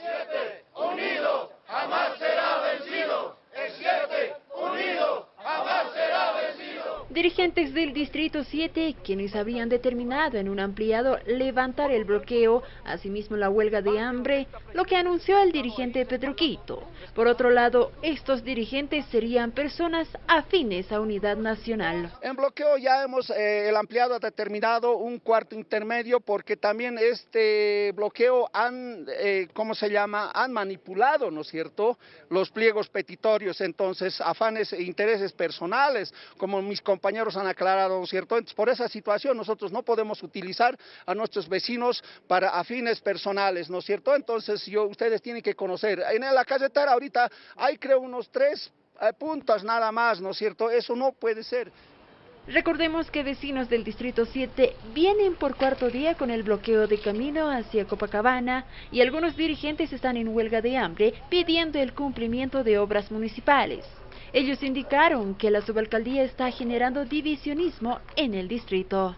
siete. Dirigentes del Distrito 7, quienes habían determinado en un ampliado levantar el bloqueo, asimismo la huelga de hambre, lo que anunció el dirigente Pedroquito. Por otro lado, estos dirigentes serían personas afines a Unidad Nacional. En bloqueo ya hemos, eh, el ampliado ha determinado un cuarto intermedio porque también este bloqueo han, eh, ¿cómo se llama?, han manipulado, ¿no es cierto?, los pliegos petitorios, entonces afanes e intereses personales, como mis compañeros compañeros han aclarado, ¿cierto? Entonces, por esa situación nosotros no podemos utilizar a nuestros vecinos para afines personales, ¿no es cierto? Entonces, yo, ustedes tienen que conocer. En la carretera ahorita hay creo unos tres eh, puntos nada más, ¿no es cierto? Eso no puede ser. Recordemos que vecinos del Distrito 7 vienen por cuarto día con el bloqueo de camino hacia Copacabana y algunos dirigentes están en huelga de hambre pidiendo el cumplimiento de obras municipales. Ellos indicaron que la subalcaldía está generando divisionismo en el distrito.